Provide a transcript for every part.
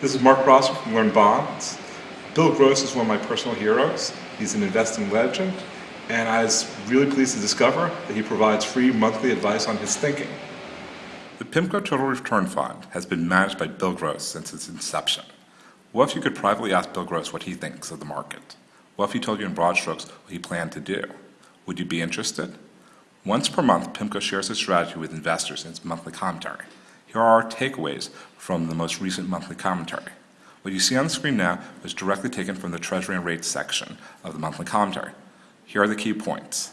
This is Marc Prosser from Learn Bonds. Bill Gross is one of my personal heroes. He's an investing legend, and I was really pleased to discover that he provides free monthly advice on his thinking. The PIMCO Total Return Fund has been managed by Bill Gross since its inception. What if you could privately ask Bill Gross what he thinks of the market? What if he told you in broad strokes what he planned to do? Would you be interested? Once per month, PIMCO shares its strategy with investors in its monthly commentary. Here are our takeaways from the most recent monthly commentary. What you see on the screen now was directly taken from the Treasury and Rates section of the monthly commentary. Here are the key points.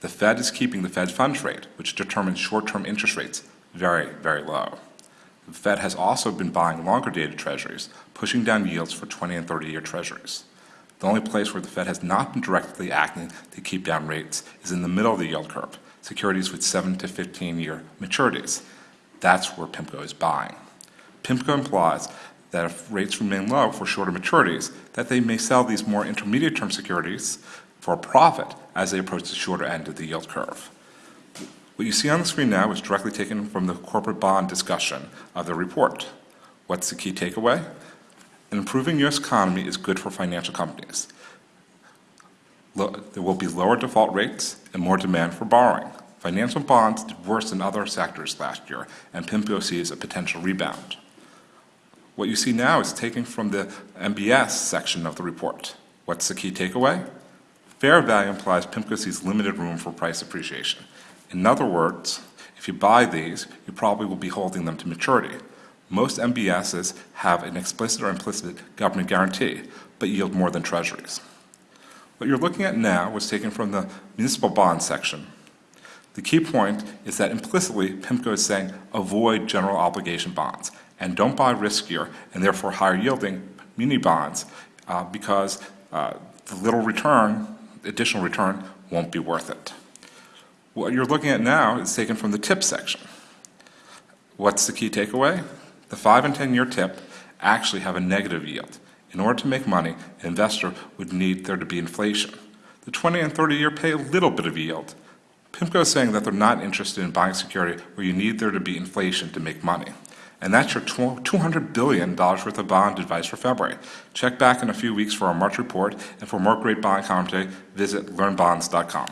The Fed is keeping the Fed funds rate, which determines short-term interest rates, very, very low. The Fed has also been buying longer dated treasuries, pushing down yields for 20 and 30 year treasuries. The only place where the Fed has not been directly acting to keep down rates is in the middle of the yield curve, securities with 7 to 15 year maturities. That's where PIMCO is buying. PIMCO implies that if rates remain low for shorter maturities, that they may sell these more intermediate term securities for a profit as they approach the shorter end of the yield curve. What you see on the screen now is directly taken from the corporate bond discussion of the report. What's the key takeaway? An improving U.S. economy is good for financial companies. There will be lower default rates and more demand for borrowing. Financial bonds did worse than other sectors last year, and PIMCO sees a potential rebound. What you see now is taken from the MBS section of the report. What's the key takeaway? Fair value implies PIMCO sees limited room for price appreciation. In other words, if you buy these, you probably will be holding them to maturity. Most MBSs have an explicit or implicit government guarantee, but yield more than treasuries. What you're looking at now was taken from the municipal bond section. The key point is that implicitly, PIMCO is saying avoid general obligation bonds and don't buy riskier and therefore higher yielding muni bonds uh, because uh, the little return, additional return, won't be worth it. What you're looking at now is taken from the tip section. What's the key takeaway? The 5 and 10 year tip actually have a negative yield. In order to make money, an investor would need there to be inflation. The 20 and 30 year pay a little bit of yield. PIMCO is saying that they're not interested in buying security where you need there to be inflation to make money. And that's your $200 billion worth of bond advice for February. Check back in a few weeks for our March report, and for more great bond commentary, visit learnbonds.com.